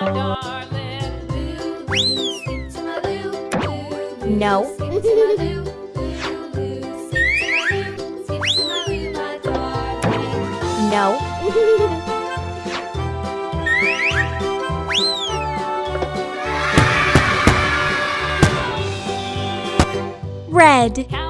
No. no. Red.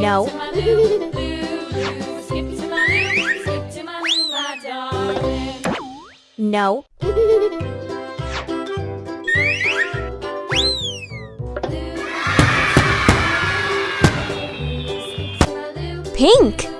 No. No. Pink.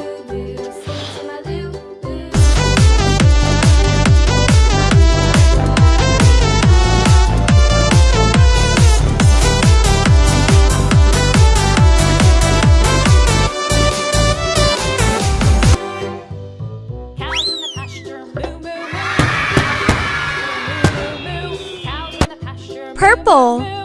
purple.